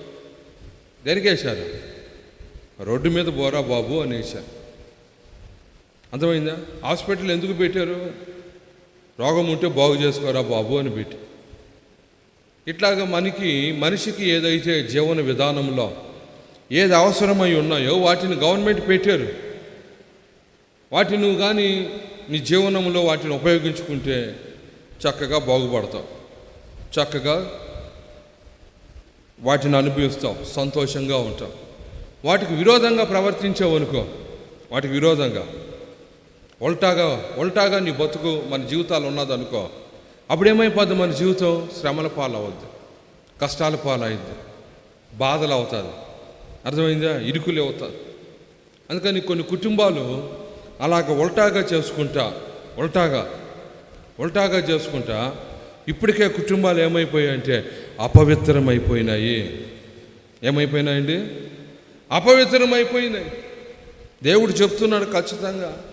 దేనికి వేశారు? రోడ్డు మీద బోరా బాబు అని వేశారు. అర్థమైందా? హాస్పిటల్ ఎందుకు పెట్టారు? రోగం ఉంటే బాగు చేసుకోరా బాబు అని పెట్టి. ఇట్లాగా మనకి మనిషికి ఏదైతే జీవన విధానంలో ఏది అవసరమై ఉన్నాయో వాటిని గవర్నమెంట్ పెట్టారు. వాటిని నువ్వు కానీ నీ జీవనంలో వాటిని ఉపయోగించుకుంటే చక్కగా బాగుపడతావు చక్కగా వాటిని అనుభవిస్తాం. సంతోషంగా ఉంటాం. వాటికి విరోధంగా ప్రవర్తించావు అనుకో వాటికి విరోధంగా ఉల్టాగా ఉల్టాగా నీ బతుకు మన జీవితాలు ఉన్నదనుకో అప్పుడు ఏమైపోద్ది మన జీవితం? శ్రమల పాలవద్దు. కష్టాల పాలవుద్ది బాధలు అవుతుంది. అర్థమైందా? ఇరుకులు అవుతుంది. అందుకని కొన్ని కుటుంబాలు అలాగ ఉల్టాగా చేసుకుంటా ఉల్టాగా ఉల్టాగా చేసుకుంటా ఇప్పటికే కుటుంబాలు ఏమైపోయాయంటే అపవిత్రమైపోయినాయి. ఏమైపోయినాయండి? అపవిత్రమైపోయినాయి. దేవుడు చెప్తున్నాడు ఖచ్చితంగా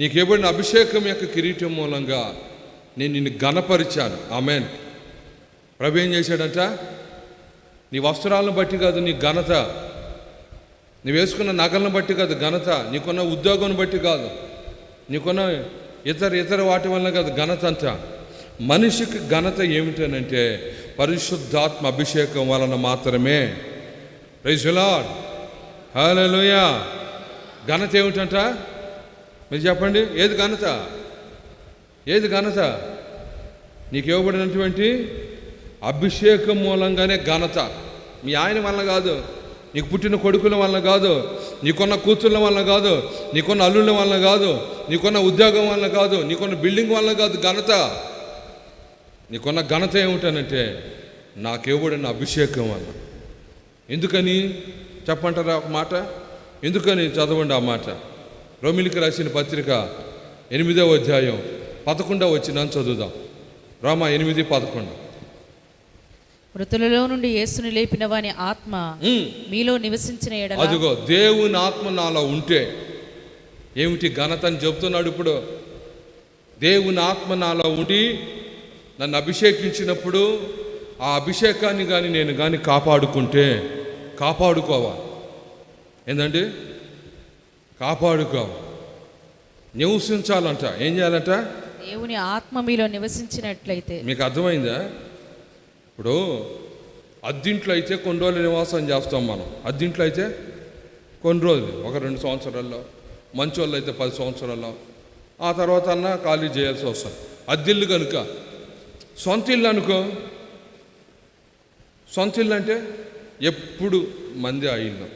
నీకు ఇవ్వబడిన అభిషేకం యొక్క కిరీటం మూలంగా నేను నిన్ను గణపరిచాను ఆమెన్. ప్రభు ఏం చేశాడంట? నీ వస్త్రాలను బట్టి కాదు నీ ఘనత. నువ్వు వేసుకున్న నగలను బట్టి కాదు ఘనత. నీకున్న ఉద్యోగం బట్టి కాదు. నీకున్న ఇతర ఇతర వాటి వల్ల కాదు ఘనత అంతా మనిషికి ఘనత ఏమిటనంటే పరిశుద్ధాత్మ అభిషేకం వలన మాత్రమే. రైజులాడ్ హలోయ ఘనత ఏమిటంట? మీరు చెప్పండి ఏది ఘనత? ఏది ఘనత? నీకు ఇవ్వబడినటువంటి అభిషేకం మూలంగానే ఘనత. మీ ఆయన వల్ల కాదు. నీకు పుట్టిన కొడుకుల వల్ల కాదు నీకున్న కూతుళ్ళ వలన కాదు నీకున్న అల్లుళ్ళ వలన కాదు నీకున్న ఉద్యోగం వల్ల కాదు నీకున్న బిల్డింగ్ వల్ల కాదు ఘనత. నీకున్న ఘనత ఏమిటనంటే నాకు అభిషేకం వల్ల. ఎందుకని? చెప్పంటారా ఒక మాట? ఎందుకని చదవండి ఆ మాట? రోమిలికి రాసిన పత్రిక ఎనిమిదవ అధ్యాయం పదకొండవ వచ్చిన చదువుదాం. రామ ఎనిమిది పదకొండు. మృతులలో నుండి యేసుని లేపిన వాని ఆత్మ మీలో నివసించిన ఎడల అదిగో దేవుని ఆత్మ నాలో ఉంటే ఏమిటి ఘనత అని చెప్తున్నాడు ఇప్పుడు? దేవుని ఆత్మ నాలో ఉండి నన్ను అభిషేకించినప్పుడు ఆ అభిషేకాన్ని కానీ నేను కానీ కాపాడుకుంటే కాపాడుకోవాలి ఏంటండి కాపాడుకో నివసించాలంట. ఏం చేయాలంట? దేవుని ఆత్మ మీలో నివసించినట్లయితే మీకు అర్థమైందా? ఇప్పుడు అద్దింట్లో అయితే కొన్ని రోజులు నివాసం చేస్తాం మనం. అద్దింట్లో అయితే కొన్ని రోజులు ఒక రెండు సంవత్సరాల్లో మంచి వాళ్ళు అయితే పది సంవత్సరాల్లో ఆ తర్వాత అన్న ఖాళీ చేయాల్సి వస్తుంది. అద్దిల్లు కనుక సొంత ఇల్లు అనుకో సొంత ఇల్లు అంటే ఎప్పుడు మంది ఆ ఇల్లు.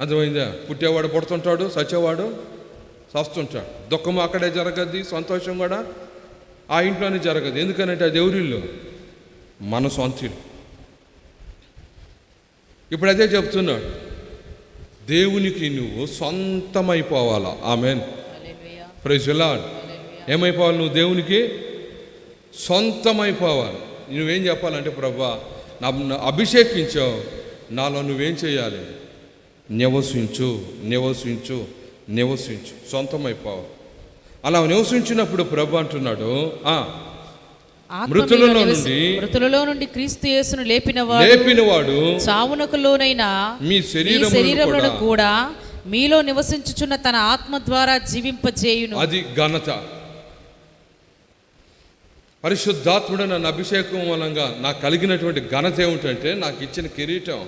అర్థమైందా? పుట్టేవాడు పుడుతుంటాడు సచ్చేవాడు సస్తుంటాడు దుఃఖం అక్కడే జరగద్ది సంతోషం కూడా ఆ ఇంట్లోనే జరగదు. ఎందుకనంటే అది ఎవరిల్లు మన సొంత ఇప్పుడు అదే చెప్తున్నాడు దేవునికి నువ్వు సొంతమైపోవాలా? ఆమెన్. ప్రజలాడ్ ఏమైపోవాలి నువ్వు దేవునికి? సొంతమైపోవాలి. నువ్వేం చెప్పాలంటే ప్రభా నా నా అభిషేకించావు నాలో నువ్వేం చేయాలి? నివసించు నివసించు నివసించు. సొంతమైపోవాలి. అలా నివసించినప్పుడు ప్రభు అంటున్నాడు "ఆ, ఆత్మ మృతులలో నుండి- మృతులలో నుండి క్రీస్తు యేసును లేపినవాడు లేపినవాడు చావునకు లోనైన మీ శరీరములను కూడా మీలో నివసించుచున్న తన ఆత్మ ద్వారా జీవింపజేయును. అది ఘనత. పరిశుద్ధాత్ముడు నన్ను అభిషేకం మూలంగా నాకు కలిగినటువంటి ఘనత ఏమిటంటే నాకు ఇచ్చిన కిరీటం.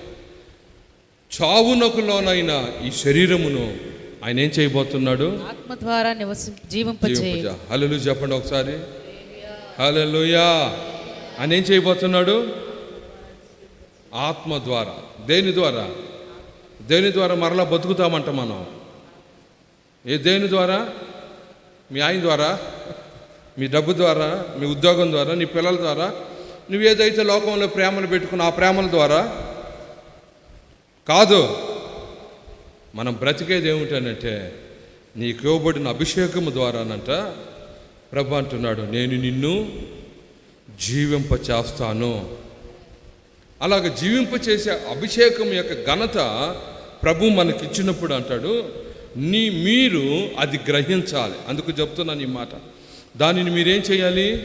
చావునకు లోనైన ఈ శరీరమును ఆయన ఏం చేయబోతున్నాడు? ఆత్మ ద్వారా నివసి జీవింపజేయును. హలలు చెప్పండి ఒకసారి. హలలుయా అని ఏం చేయబోతున్నాడు? ఆత్మ ద్వారా దేని ద్వారా? దేని ద్వారా మరలా బతుకుతామంట మనం? ఏ దేని ద్వారా? మీ ఆయన ద్వారా మీ డబ్బు ద్వారా మీ ఉద్యోగం ద్వారా నీ పిల్లల ద్వారా నువ్వు ఏదైతే లోకంలో ప్రేమలు పెట్టుకున్న ఆ ప్రేమల ద్వారా? కాదు. మనం బ్రతికేది ఏమిటనంటే నీకు ఇవ్వబడిన అభిషేకము ద్వారానంట ప్రభు అంటున్నాడు నేను నిన్ను జీవింప చేస్తాను అలాగ జీవింప చేసే అభిషేకం యొక్క ఘనత ప్రభు మనకిచ్చినప్పుడు అంటాడు నీ మీరు అది గ్రహించాలి. అందుకు చెప్తున్నాను ఈ మాట. దానిని మీరేం చేయాలి?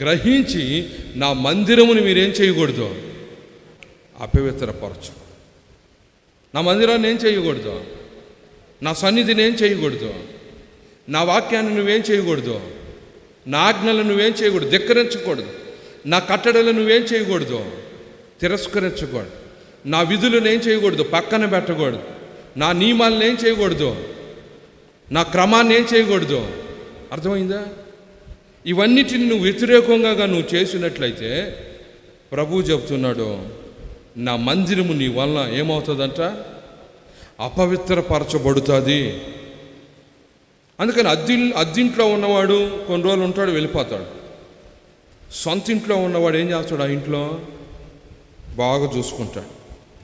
గ్రహించి నా మందిరముని మీరేం చేయకూడదు? అపవిత్రపరచు. నా మందిరాన్ని ఏం చేయకూడదు? నా సన్నిధిని ఏం చేయకూడదు? నా వాక్యాన్ని నువ్వేం చేయకూడదు? నా ఆజ్ఞలు నువ్వేం చేయకూడదు. ధిక్కరించకూడదు. నా కట్టడలు నువ్వేం చేయకూడదు. తిరస్కరించకూడదు. నా విధులను ఏం చేయకూడదు. పక్కన పెట్టకూడదు. నా నియమాలను ఏం చేయకూడదు. నా క్రమాన్ని ఏం చేయకూడదు. అర్థమైందా? ఇవన్నిటిని నువ్వు వ్యతిరేకంగా నువ్వు చేసినట్లయితే ప్రభు చెప్తున్నాడు నా మందిరము నీ వలన ఏమవుతుందంట? అపవిత్రపరచబడుతుంది. అందుకని అద్దె అద్దింట్లో ఉన్నవాడు కొన్ని రోజులు ఉంటాడు వెళ్ళిపోతాడు. సొంత ఇంట్లో ఉన్నవాడు ఏం చేస్తాడు ఆ ఇంట్లో? బాగా చూసుకుంటాడు.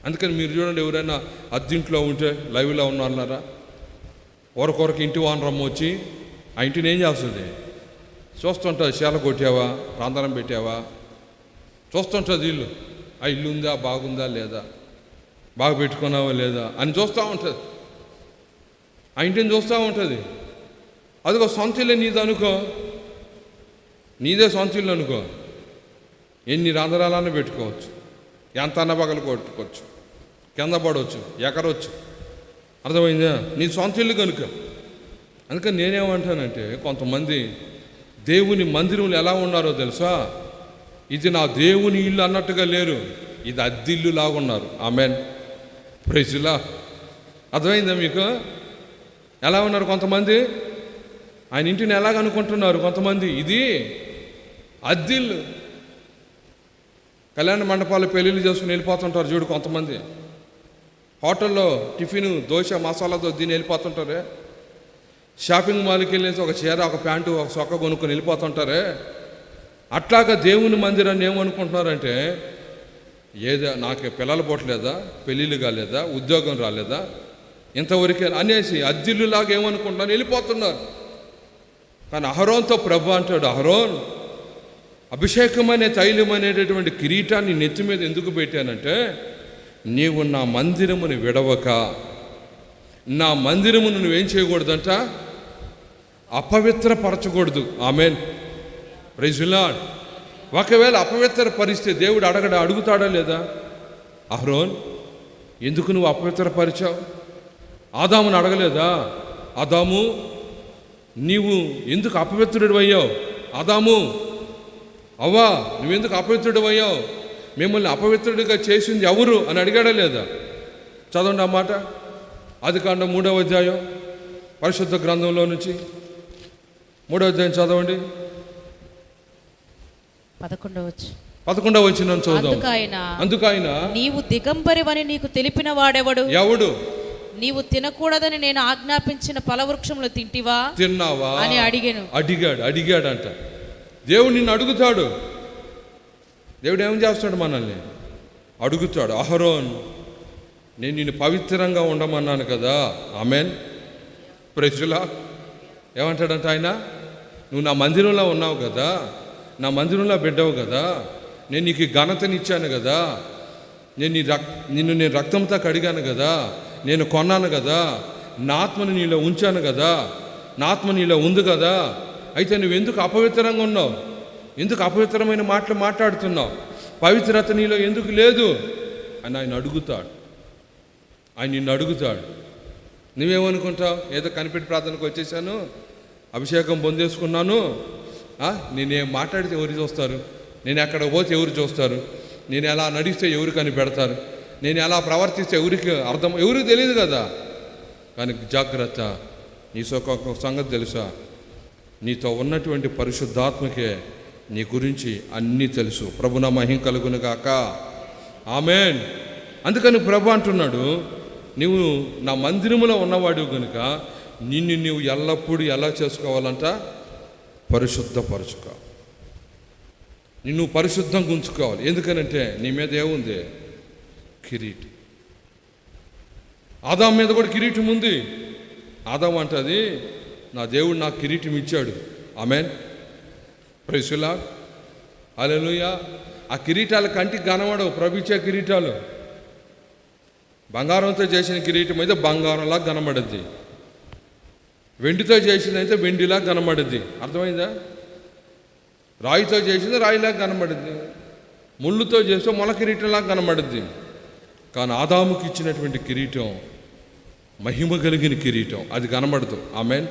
అందుకని మీరు చూడండి ఎవరైనా అద్దింట్లో ఉంటే లైవ్లో ఉన్నారా ఒకరికొరకు ఇంటి వానరమ్మ వచ్చి ఆ ఇంటిని ఏం చేస్తుంది? చూస్తుంటుంది చీల కొట్టావా? రాందరం పెట్టావా? చూస్తుంటుంది ఇల్లు. ఆ ఇల్లు ఉందా? బాగుందా? లేదా? బాగా పెట్టుకున్నావా? లేదా? అని చూస్తూ ఉంటుంది. ఆ ఇంటిని చూస్తూ ఉంటుంది. అదిగో సొంత ఇల్లు నీది అనుకో. నీదే సొంత ఇల్లు అనుకో. ఎన్ని రంధ్రాలన్నా పెట్టుకోవచ్చు. ఎంత అన్న పగలు కొట్టుకోవచ్చు. కింద పడవచ్చు. ఎకరవచ్చు అర్థమైందా? నీ సొంత ఇల్లు కనుక. అందుకని నేనేమంటానంటే కొంతమంది దేవుని మందిరంలో ఎలా ఉన్నారో తెలుసా? ఇది నా దేవుని ఇల్లు అన్నట్టుగా లేరు. ఇది అద్దిల్లు లాగున్నారు ఆమెన్ ప్రైజ్లా అర్థమైందా మీకు? ఎలా ఉన్నారు కొంతమంది? ఆయన ఇంటిని ఎలాగ అనుకుంటున్నారు కొంతమంది? ఇది అద్దిల్లు కళ్యాణ మండపాలు పెళ్ళిళ్ళు చేసుకుని వెళ్ళిపోతుంటారు చూడు కొంతమంది. హోటల్లో టిఫిన్ దోశ మసాలాతో దీన్ని వెళ్ళిపోతుంటారే? షాపింగ్ మాల్కి వెళ్ళేసి ఒక చీర ఒక ప్యాంటు ఒక సొక్క కొనుక్కొని వెళ్ళిపోతుంటారే? అట్లాగా దేవుని మందిరాన్ని ఏమనుకుంటున్నారంటే ఏదో నాకు పిల్లలు పోట్లేదా పెళ్ళిళ్ళు కాలేదా? ఉద్యోగం రాలేదా? ఇంతవరకే అనేసి అద్దిల్లులాగా ఏమనుకుంటున్నారు? వెళ్ళిపోతున్నారు. కానీ అహరోన్తో ప్రభు అంటాడు అహరోన్ అభిషేకం అనే తైలం అనేటటువంటి కిరీటాన్ని నెత్తి మీద ఎందుకు పెట్టానంటే నీవు నా మందిరముని విడవక నా మందిరమును నువ్వేం చేయకూడదంట? అపవిత్రపరచకూడదు. ఆమెన్. ప్రైజులాడ్ ఒకవేళ అపవిత్ర పరిస్థితి దేవుడు అడగడ అడుగుతాడా లేదా? అహరోన్ ఎందుకు నువ్వు అపవిత్రపరిచావు? ఆదాముని అడగలేదా? ఆదాము నీవు ఎందుకు అపవిత్రుడు అయ్యావు ఆదాము అవ్వా నువ్వెందుకు అపవిత్రుడు అయ్యావు మిమ్మల్ని అపవిత్రుడిగా చేసింది ఎవరు అని అడిగాడా లేదా? చదవండి ఆ మాట. అది కాండ మూడవ అధ్యాయం పరిశుద్ధ గ్రంథంలో నుంచి. మూడవ అధ్యాయం చదవండి. పదకొండవచ్చు పదకొండవ వచ్చిన చదువుదాం. అందుకు ఆయన అందుకు ఆయన నీవు దిగంబరివని నీకు తెలిపిన వాడెవడు? ఎవడు? నీవు తినకూడదని నేను ఆజ్ఞాపించిన ఫలవృక్షములు తింటివా? తిన్నావా? అని అడిగాను. అడిగాడు అడిగాడంట. దేవుడు నిన్ను అడుగుతాడు. దేవుడు ఏం చేస్తాడు మనల్ని? అడుగుతాడు అహరోన్ నేను నిన్ను పవిత్రంగా ఉండమన్నాను కదా. ఆమెన్. ప్రజలా ఏమంటాడంట ఆయన? నువ్వు నా మందిరంలో ఉన్నావు కదా. నా మందిరంలో బిడ్డవు కదా. నేను నీకు ఘనతనిచ్చాను కదా. నేను నీ రక్ నిన్ను నేను రక్తంతో కడిగాను కదా. నేను కొన్నాను కదా నా ఆత్మని నీలో ఉంచాను కదా నా ఆత్మ నీలో ఉంది కదా అయితే నువ్వు ఎందుకు అపవిత్రంగా ఉన్నావు? ఎందుకు అపవిత్రమైన మాటలు మాట్లాడుతున్నావు? పవిత్రత నీలో ఎందుకు లేదు? అని ఆయన అడుగుతాడు. ఆయన నిన్ను అడుగుతాడు. నువ్వేమనుకుంటావు? ఏదో కనిపెట్టి ప్రార్థనకు వచ్చేసాను అభిషేకం పొందేసుకున్నాను. నేనేం మాట్లాడితే ఎవరు చూస్తారు? నేను ఎక్కడ పోతే ఎవరు చూస్తారు? నేను ఎలా నడిస్తే ఎవరు కనిపెడతారు? నేను ఎలా ప్రవర్తిస్తే ఎవరికి అర్థం ఎవరికి తెలియదు కదా. కానీ జాగ్రత్త నీ సొక ఒక సంగతి తెలుసా? నీతో ఉన్నటువంటి పరిశుద్ధాత్మకే నీ గురించి అన్నీ తెలుసు. ప్రభున మహిం కలుగును గాక. ఆమెన్. అందుకని ప్రభు అంటున్నాడు నువ్వు నా మందిరంలో ఉన్నవాడు కనుక నిన్ను నువ్వు ఎల్లప్పుడూ ఎలా చేసుకోవాలంట? పరిశుద్ధపరచుకో. నిన్ను పరిశుద్ధంగా ఉంచుకోవాలి. ఎందుకనంటే నీ మీద ఏముంది? కిరీటి. ఆదాం మీద కూడా కిరీటం ఉంది. ఆదాం అంటది నా దేవుడు నాకు కిరీటం ఇచ్చాడు. ఆమెన్. ప్రైసులా అలెలుయ ఆ కిరీటాలు కంటికి కనబడవు ప్రభుత్వ కిరీటాలు. బంగారంతో చేసిన కిరీటం అయితే బంగారంలా కనబడుద్ది వెండితో చేసింది అయితే వెండిలా కనబడుద్ది అర్థమైందా? రాయితో చేసింది రాయిలా కనబడుద్ది ముళ్ళుతో చేస్తే మొల కిరీటంలా కనబడుద్ది కానీ ఆదాముకి ఇచ్చినటువంటి కిరీటం మహిమ కలిగిన కిరీటం అది కనబడదు. ఆమెన్.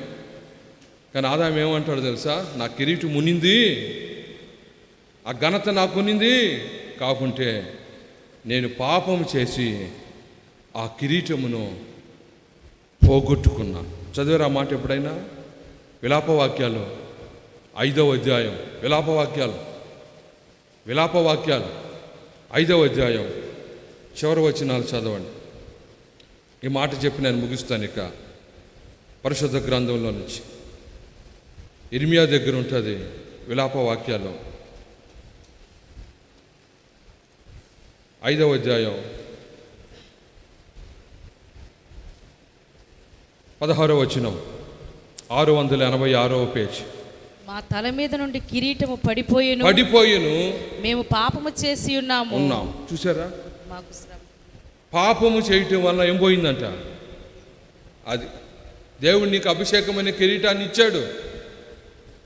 కానీ ఆదాం ఏమంటాడు తెలుసా? నా కిరీటం మునింది ఆ ఘనత నాకు కాకుంటే నేను పాపం చేసి ఆ కిరీటమును పోగొట్టుకున్నా. చదివారు ఆ మాట ఎప్పుడైనా? విలాపవాక్యాలు ఐదవ అధ్యాయం. విలాపవాక్యాలు విలాపవాక్యాలు ఐదవ అధ్యాయం. చివరి వచనాలు చదవండి. ఈ మాట చెప్పి నేను ముగిస్తాను ఇక. పరిశుద్ధ గ్రంథంలో నుంచి. ఇర్మియా దగ్గర ఉంటుంది విలాప వాక్యాలు ఐదవ అధ్యాయం. పదహారవ వచనం. ఆరు వందల ఎనభై ఆరవ పేజ్. మా తల మీద నుండి కిరీటము పడిపోయేను. పడిపోయిను. మేము పాపము చేసి ఉన్నాము. ఉన్నాం. చూసారా? మాకు శ్రమ. పాపము చేయటం వల్ల ఏం పోయిందంట? అది దేవుడు నీకు అభిషేకం అనే కిరీటాన్ని ఇచ్చాడు.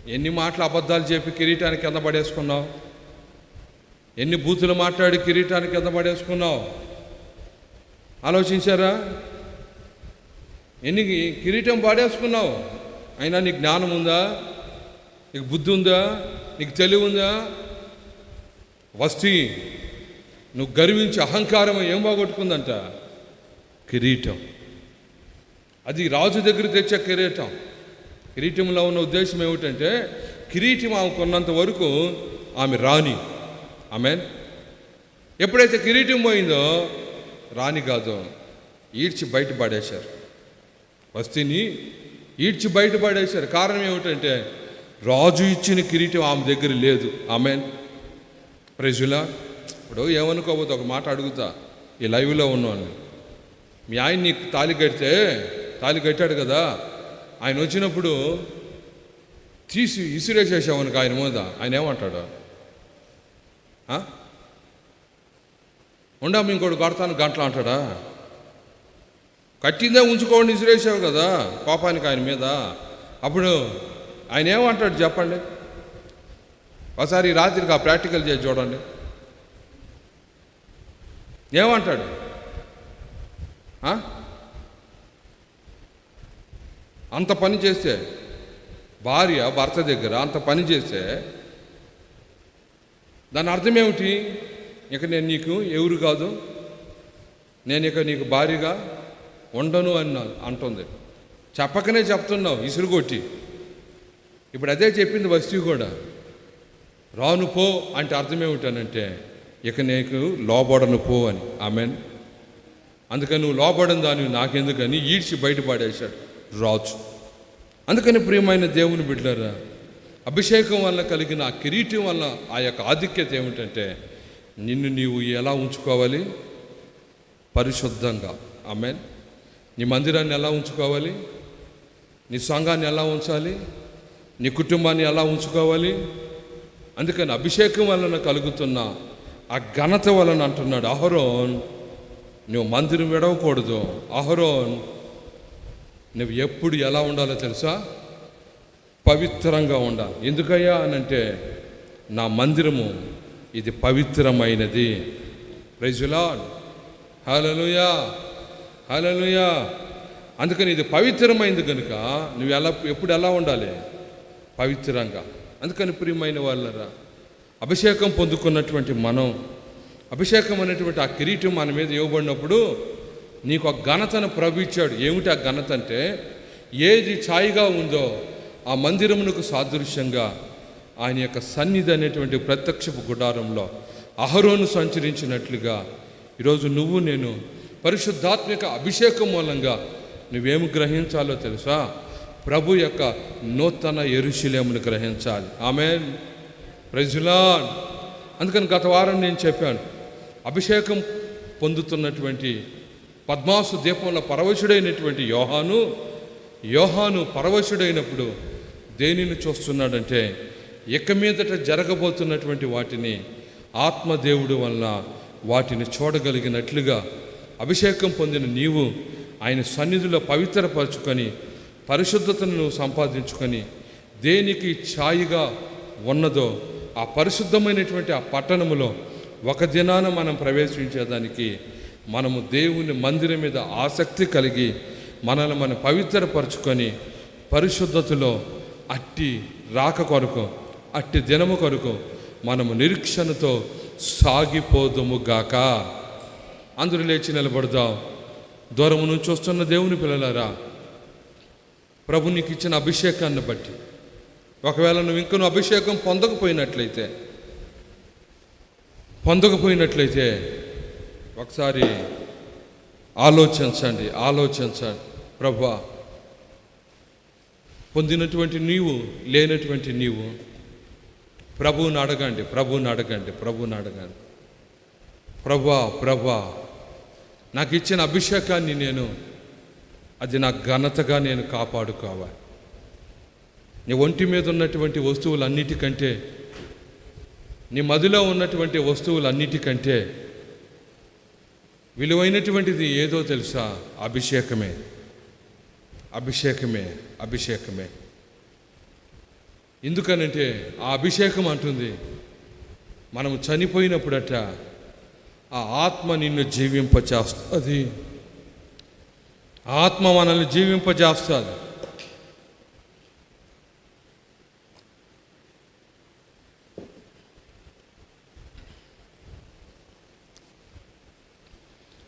ఎన్ని మాటలు అబద్ధాలు చెప్పి కిరీటానికి కింద పడేసుకున్నావు? ఎన్ని బూతులు మాట్లాడి కిరీటానికి కింద పడేసుకున్నావు? ఆలోచించారా? ఎన్ని కిరీటం పాడేసుకున్నావు? అయినా నీకు జ్ఞానం ఉందా? నీకు బుద్ధి ఉందా? నీకు తెలివి ఉందా? వస్తీ నువ్వు గర్వించి అహంకారం ఏం బాగొట్టుకుందంట? కిరీటం. అది రాజు దగ్గర తెచ్చే కిరీటం. కిరీటంలో ఉన్న ఉద్దేశం ఏమిటంటే కిరీటం ఆమె కొన్నంత వరకు ఆమె రాణి. ఆమె ఎప్పుడైతే కిరీటం పోయిందో రాణి కాదు ఈడ్చి బయట పడేశారు. వస్తీని ఈడ్చి బయట పడేశారు. కారణం ఏమిటంటే రాజు ఇచ్చిన కిరీటం ఆమె దగ్గర లేదు. ఆమెన్? ప్రజులా ఇప్పుడు ఏమనుకోబోతు ఒక మాట అడుగుతా. ఈ లైవ్లో ఉన్నాను. మీ ఆయన నీకు తాళి కడితే తాళి కట్టాడు కదా. ఆయన వచ్చినప్పుడు తీసి ఇసిరేసేసావనుకో ఆయన మీద. ఆయన ఏమంటాడు? ఉండా ఇంకోటి కొడతాను గంటలు అంటాడా? కట్టిందే ఉంచుకోండి ఇసిరేసావు కదా కోపానికి ఆయన మీద. అప్పుడు ఆయన ఏమంటాడు చెప్పండి? ఒకసారి రాత్రికి ఆ ప్రాక్టికల్ చేసి చూడండి. ఏమంటాడు? ఆ? అంత పని చేస్తే భార్య భర్త దగ్గర అంత పని చేస్తే దాని అర్థం ఏమిటి? ఇక నేను నీకు ఎవరు కాదు నేను ఇక నీకు భార్యగా ఉండను అని అంటుంది. చెప్పకనే చెప్తున్నావు ఇసురుగొట్టి ఇప్పుడు అదే చెప్పింది వస్తీ కూడా. రాను పో అంటే అర్థం ఏమిటనంటే ఇక నీకు లోబడను పో అని. ఆమెన్. అందుకని నువ్వు లోబడని దాన్ని నాకెందుకని ఈడ్చి బయటపడేశాడు రాజు. అందుకని ప్రియమైన దేవుని బిడ్డరా అభిషేకం వల్ల కలిగిన ఆ కిరీటం వల్ల ఆ యొక్క ఆధిక్యత ఏమిటంటే నిన్ను నీవు ఎలా ఉంచుకోవాలి? పరిశుద్ధంగా. ఆమెన్. నీ మందిరాన్ని ఎలా ఉంచుకోవాలి? నీ సంఘాన్ని ఎలా ఉంచాలి? నీ కుటుంబాన్ని ఎలా ఉంచుకోవాలి? అందుకని అభిషేకం వలన కలుగుతున్న ఆ ఘనత వలన అంటున్నాడు అహరోన్ నువ్వు మందిరం విడవకూడదు. అహరోన్ నువ్వు ఎప్పుడు ఎలా ఉండాలో తెలుసా? పవిత్రంగా ఉండాలి ఎందుకయ్యా అనంటే నా మందిరము ఇది పవిత్రమైనది. ప్రైజులాడ్ హలలుయా హలలుయా అందుకని ఇది పవిత్రమైంది కనుక నువ్వు ఎలా ఎప్పుడు ఎలా ఉండాలి? పవిత్రంగా. అందుకని ప్రియమైన వాళ్ళరా అభిషేకం పొందుకున్నటువంటి మనం అభిషేకం అనేటువంటి ఆ కిరీటం మన మీద ఇవ్వబడినప్పుడు నీకు ఆ ఘనతను ప్రభు ఇచ్చాడు. ఏమిటి ఆ ఘనత అంటే ఏది ఛాయిగా ఉందో ఆ మందిరమునకు సాదృశ్యంగా ఆయన యొక్క సన్నిధి అనేటువంటి ప్రత్యక్షపు గుడారంలో అహరోను సంచరించినట్లుగా ఈరోజు నువ్వు నేను పరిశుద్ధాత్మిక అభిషేకం మూలంగా నువ్వేమి గ్రహించాలో తెలుసా? ప్రభు యొక్క నూతన ఎరుశిలేమును గ్రహించాలి. ఆమె ప్రజలాన్ అందుకని గత వారం నేను చెప్పాను అభిషేకం పొందుతున్నటువంటి పద్మాసు దీపంలో పరవశుడైనటువంటి యోహాను యోహాను పరవశుడైనప్పుడు దేనిని చూస్తున్నాడంటే ఇక మీదట జరగబోతున్నటువంటి వాటిని ఆత్మదేవుడు వలన వాటిని చూడగలిగినట్లుగా అభిషేకం పొందిన నీవు ఆయన సన్నిధిలో పవిత్రపరచుకొని పరిశుద్ధతను నువ్వు సంపాదించుకొని దేనికి ఛాయిగా ఉన్నదో ఆ పరిశుద్ధమైనటువంటి ఆ పట్టణములో ఒక దినాన మనం ప్రవేశించేదానికి మనము దేవుని మందిరం మీద ఆసక్తి కలిగి మనల్ని మనం పవిత్రపరచుకొని పరిశుద్ధతలో అట్టి రాక కొరకు అట్టి దినము కొరకు మనము నిరీక్షణతో సాగిపోదుము గాక. అందరూ లేచి నిలబడదాం. దూరము నుంచి వస్తున్న దేవుని పిల్లలారా ప్రభు నీకు ఇచ్చిన అభిషేకాన్ని బట్టి ఒకవేళ నువ్వు ఇంకను అభిషేకం పొందకపోయినట్లయితే పొందకపోయినట్లయితే ఒకసారి ఆలోచించండి ఆలోచించండి. ప్రభా పొందినటువంటి నీవు లేనటువంటి నీవు ప్రభువుని అడగండి ప్రభువుని అడగండి ప్రభువుని అడగండి. ప్రభా ప్రభా నాకు ఇచ్చిన అభిషేకాన్ని నేను అది నా ఘనతగా నేను కాపాడుకోవాలి. నీ ఒంటి మీద ఉన్నటువంటి వస్తువులన్నిటికంటే నీ మదిలో ఉన్నటువంటి వస్తువులన్నిటికంటే విలువైనటువంటిది ఏదో తెలుసా? అభిషేకమే. అభిషేకమే అభిషేకమే. ఎందుకనంటే ఆ అభిషేకం అంటుంది మనం చనిపోయినప్పుడట ఆ ఆత్మ నిన్ను జీవింపచేస్తుంది ఆత్మ మనల్ని జీవింపజేస్తుంది.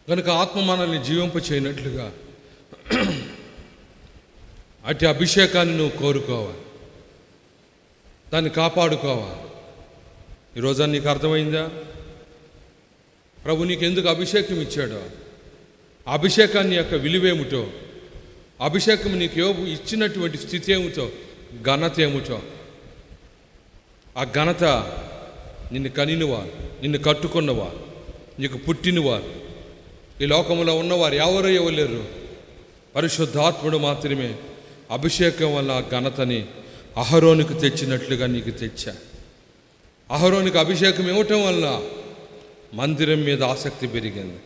కనుక ఆత్మ మనల్ని జీవింప చేయనట్లుగా అట్టి అభిషేకాన్ని నువ్వు కోరుకోవాలి. దాన్ని కాపాడుకోవాలి. ఈరోజు నీకు అర్థమైందా? ప్రభు నీకు ఎందుకు అభిషేకం ఇచ్చాడో? అభిషేకాన్ని యొక్క విలువేమిటో? అభిషేకం నీకు యోగు ఇచ్చినటువంటి స్థితి ఏమిటో? ఘనత ఏమిటో? ఆ ఘనత నిన్ను కనినవారు నిన్ను కట్టుకున్నవారు నీకు పుట్టినవారు ఈ లోకంలో ఉన్నవారు ఎవరూ ఇవ్వలేరు? పరిశుద్ధాత్ముడు మాత్రమే. అభిషేకం వల్ల ఘనతని అహరోనికి తెచ్చినట్లుగా నీకు తెచ్చా. అహరోనికి అభిషేకం ఇవ్వటం వల్ల మందిరం మీద ఆసక్తి పెరిగింది.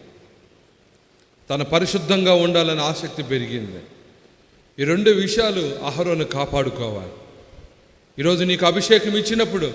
తన పరిశుద్ధంగా ఉండాలని ఆసక్తి పెరిగింది. ఈ రెండు విషయాలు అహరోను కాపాడుకోవాలి. ఈరోజు నీకు అభిషేకం ఇచ్చినప్పుడు